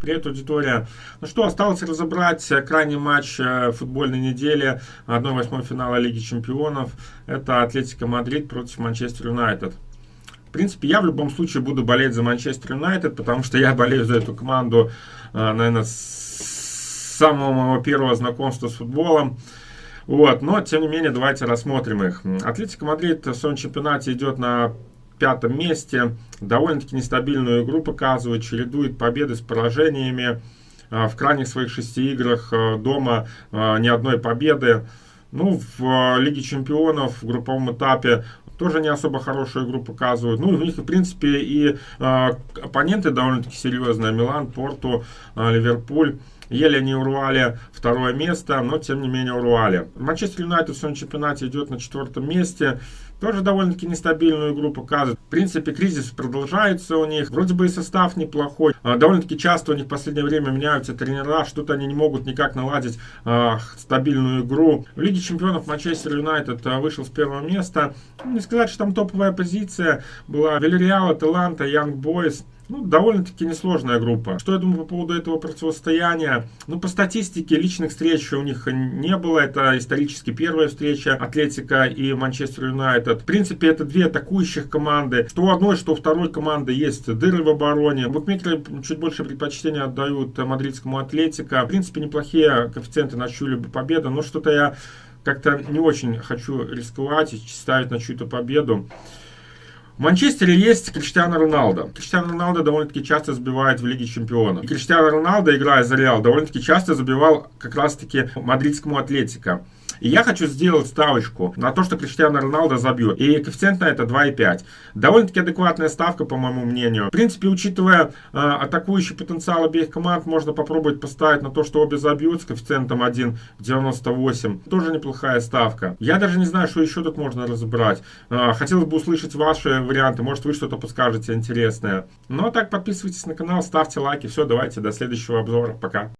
Привет, аудитория. Ну что, осталось разобрать крайний матч э, футбольной недели 1-8 финала Лиги Чемпионов. Это Атлетико Мадрид против Манчестер Юнайтед. В принципе, я в любом случае буду болеть за Манчестер Юнайтед, потому что я болею за эту команду, э, наверное, с самого моего первого знакомства с футболом. Вот, но, тем не менее, давайте рассмотрим их. Атлетико Мадрид в своем чемпионате идет на пятом месте. Довольно-таки нестабильную игру показывает, чередует победы с поражениями. А, в крайних своих шести играх а, дома а, ни одной победы. Ну, в Лиге Чемпионов в групповом этапе тоже не особо хорошую игру показывают. Ну, у них, в принципе, и оппоненты довольно-таки серьезные. Милан, Порту, Ливерпуль. Еле не урвали второе место, но тем не менее урвали. Манчестер Юнайтед в своем чемпионате идет на четвертом месте. Тоже довольно-таки нестабильную игру показывает. В принципе, кризис продолжается у них. Вроде бы и состав неплохой. А, довольно-таки часто у них в последнее время меняются тренера. Что-то они не могут никак наладить а, стабильную игру. В Лиге чемпионов Манчестер Юнайтед а, вышел с первого места. Не сказать, что там топовая позиция была. Вильяреал, Аталанта, Янг Бойс. Ну, довольно-таки несложная группа. Что я думаю по поводу этого противостояния? Ну, по статистике личных встреч у них не было. Это исторически первая встреча Атлетика и Манчестер Юнайтед. В принципе, это две атакующих команды. Что у одной, что у второй команды есть дыры в обороне. Букмекеры чуть больше предпочтения отдают мадридскому Атлетика. В принципе, неплохие коэффициенты на чью-либо победу. Но что-то я как-то не очень хочу рисковать и ставить на чью-то победу. В Манчестере есть Криштиано Роналдо. Криштиано Роналдо довольно-таки часто забивает в Лиге Чемпионов. И Криштиано Роналдо, играя за Реал, довольно-таки часто забивал как раз-таки мадридскому Атлетико. И я хочу сделать ставочку на то, что Криштиано Роналдо забьет. И коэффициент на это 2,5. Довольно-таки адекватная ставка, по моему мнению. В принципе, учитывая э, атакующий потенциал обеих команд, можно попробовать поставить на то, что обе забьют с коэффициентом 1,98. Тоже неплохая ставка. Я даже не знаю, что еще тут можно разобрать. Э, хотелось бы услышать ваши варианты. Может, вы что-то подскажете интересное. Ну, а так, подписывайтесь на канал, ставьте лайки. Все, давайте, до следующего обзора. Пока.